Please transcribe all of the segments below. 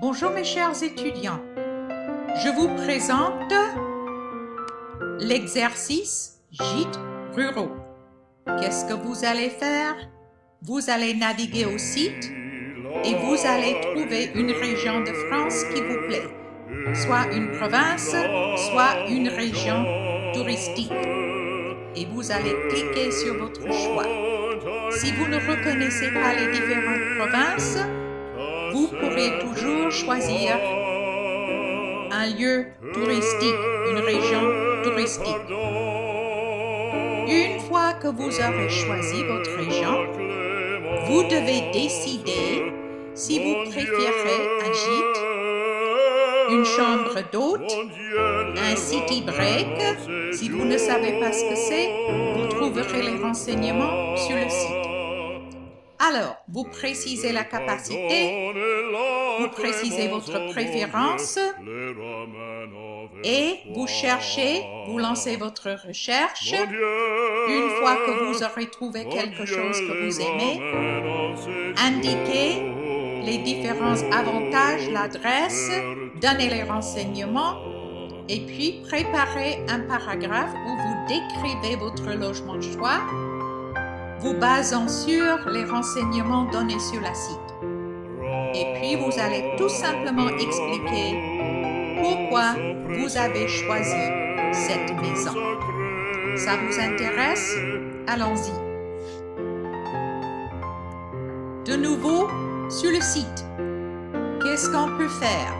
Bonjour mes chers étudiants. Je vous présente l'exercice Gîtes ruraux. Qu'est-ce que vous allez faire? Vous allez naviguer au site et vous allez trouver une région de France qui vous plaît, soit une province, soit une région touristique. Et vous allez cliquer sur votre choix. Si vous ne reconnaissez pas les différentes provinces, vous pourrez toujours choisir un lieu touristique, une région touristique. Une fois que vous aurez choisi votre région, vous devez décider si vous préférez un gîte, une chambre d'hôte, un city break. Si vous ne savez pas ce que c'est, vous trouverez les renseignements sur le site. Alors, vous précisez la capacité, vous précisez votre préférence et vous cherchez, vous lancez votre recherche. Une fois que vous aurez trouvé quelque chose que vous aimez, indiquez les différents avantages, l'adresse, donnez les renseignements et puis préparez un paragraphe où vous décrivez votre logement de choix vous basant sur les renseignements donnés sur la site. Et puis, vous allez tout simplement expliquer pourquoi vous avez choisi cette maison. Ça vous intéresse? Allons-y. De nouveau, sur le site, qu'est-ce qu'on peut faire?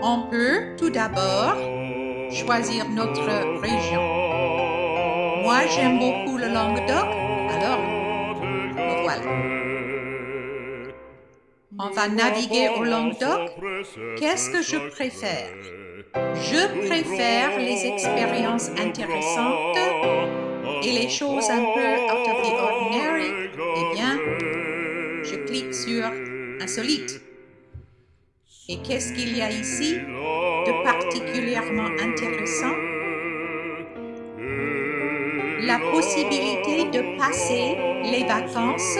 On peut tout d'abord choisir notre région. Moi, j'aime beaucoup le Languedoc, alors voilà. On va naviguer au Languedoc. Qu'est-ce que je préfère? Je préfère les expériences intéressantes et les choses un peu out of the ordinary. Eh bien, je clique sur Insolite. Et qu'est-ce qu'il y a ici de particulièrement intéressant? La possibilité de passer les vacances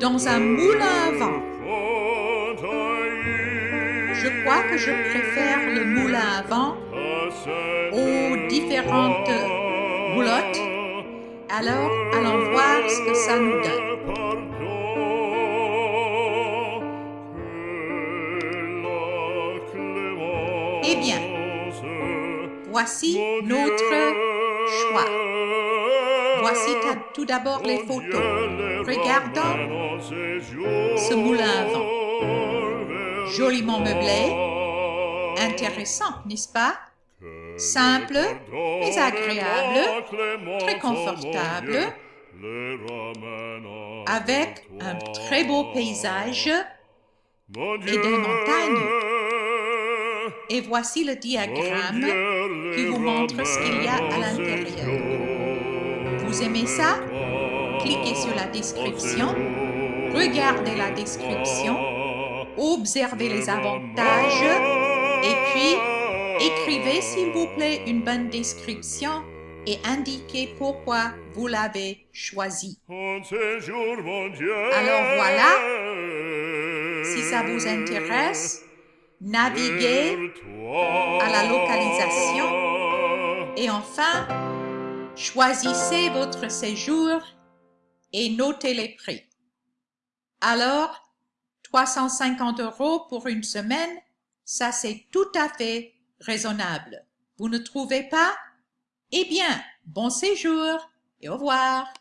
dans un moulin à vent. Je crois que je préfère le moulin à vent aux différentes roulottes. Alors, allons voir ce que ça nous donne. Eh bien, voici notre choix. Voici tout d'abord les photos. Regardons ce moulin à vent. Joliment meublé. Intéressant, n'est-ce pas? Simple, mais agréable, très confortable, avec un très beau paysage et des montagnes. Et voici le diagramme qui vous montre ce qu'il y a à l'intérieur. Aimez ça? Cliquez sur la description, regardez la description, observez les avantages. Et puis écrivez s'il vous plaît une bonne description et indiquez pourquoi vous l'avez choisi. Alors voilà, si ça vous intéresse, naviguez à la localisation. Et enfin, choisissez votre séjour et notez les prix. Alors, 350 euros pour une semaine, ça c'est tout à fait raisonnable. Vous ne trouvez pas? Eh bien, bon séjour et au revoir.